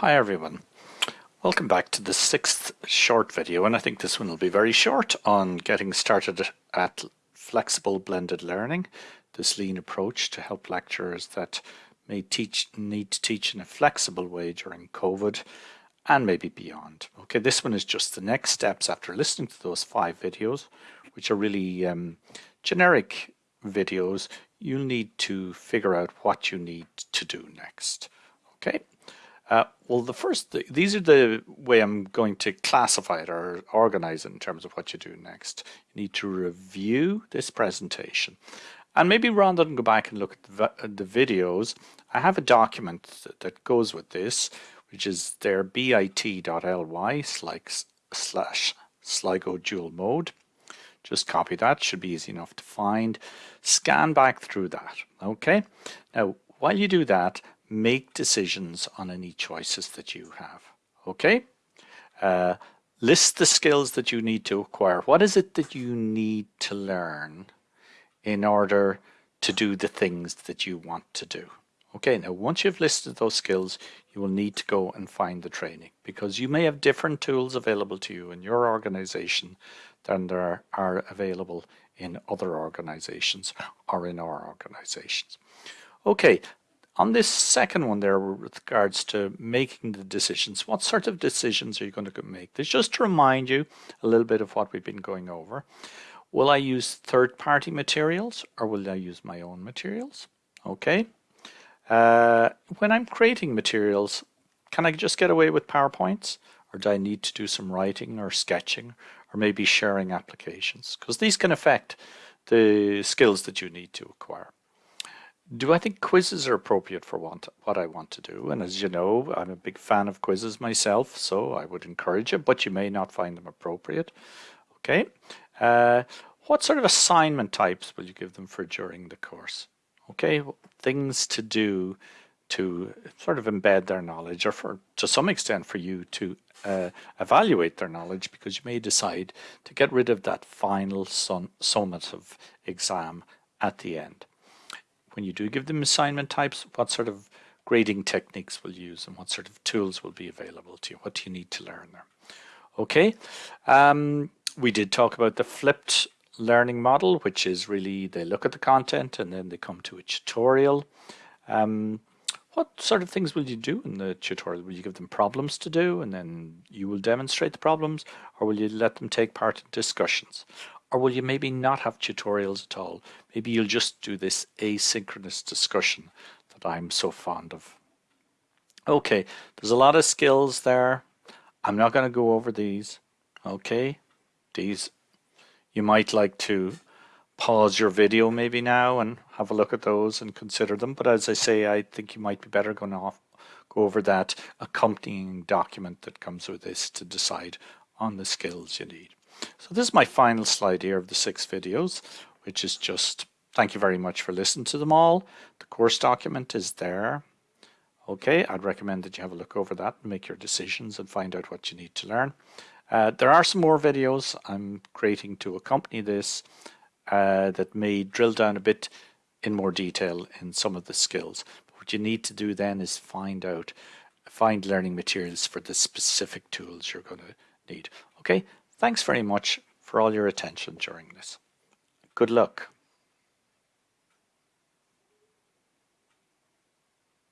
Hi everyone. Welcome back to the sixth short video and I think this one will be very short on getting started at flexible blended learning, this lean approach to help lecturers that may teach need to teach in a flexible way during COVID and maybe beyond. Okay, this one is just the next steps after listening to those five videos, which are really um, generic videos. You'll need to figure out what you need to do next. Okay. Uh, well, the first, th these are the way I'm going to classify it or organize it in terms of what you do next. You need to review this presentation. And maybe rather than go back and look at the, the videos, I have a document that goes with this, which is their bit.ly slash Sligo dual mode. Just copy that, should be easy enough to find. Scan back through that, okay? Now, while you do that, make decisions on any choices that you have. Okay? Uh, list the skills that you need to acquire. What is it that you need to learn in order to do the things that you want to do? Okay, now once you've listed those skills, you will need to go and find the training because you may have different tools available to you in your organization than there are available in other organizations or in our organizations. Okay, on this second one there with regards to making the decisions, what sort of decisions are you going to make? This just to remind you a little bit of what we've been going over. Will I use third-party materials or will I use my own materials? Okay. Uh, when I'm creating materials, can I just get away with PowerPoints? Or do I need to do some writing or sketching or maybe sharing applications? Because these can affect the skills that you need to acquire. Do I think quizzes are appropriate for what, what I want to do? And as you know, I'm a big fan of quizzes myself, so I would encourage it, but you may not find them appropriate. Okay. Uh, what sort of assignment types will you give them for during the course? Okay, things to do to sort of embed their knowledge or for to some extent for you to uh, evaluate their knowledge because you may decide to get rid of that final summative exam at the end when you do give them assignment types, what sort of grading techniques will use and what sort of tools will be available to you? What do you need to learn there? Okay, um, we did talk about the flipped learning model, which is really they look at the content and then they come to a tutorial. Um, what sort of things will you do in the tutorial? Will you give them problems to do and then you will demonstrate the problems or will you let them take part in discussions? Or will you maybe not have tutorials at all? Maybe you'll just do this asynchronous discussion that I'm so fond of. Okay, there's a lot of skills there. I'm not going to go over these. Okay, these you might like to pause your video maybe now and have a look at those and consider them. But as I say, I think you might be better going off go over that accompanying document that comes with this to decide on the skills you need. So this is my final slide here of the six videos, which is just thank you very much for listening to them all. The course document is there. Okay, I'd recommend that you have a look over that and make your decisions and find out what you need to learn. Uh, there are some more videos I'm creating to accompany this uh, that may drill down a bit in more detail in some of the skills. But what you need to do then is find out, find learning materials for the specific tools you're going to need. Okay, Thanks very much for all your attention during this. Good luck.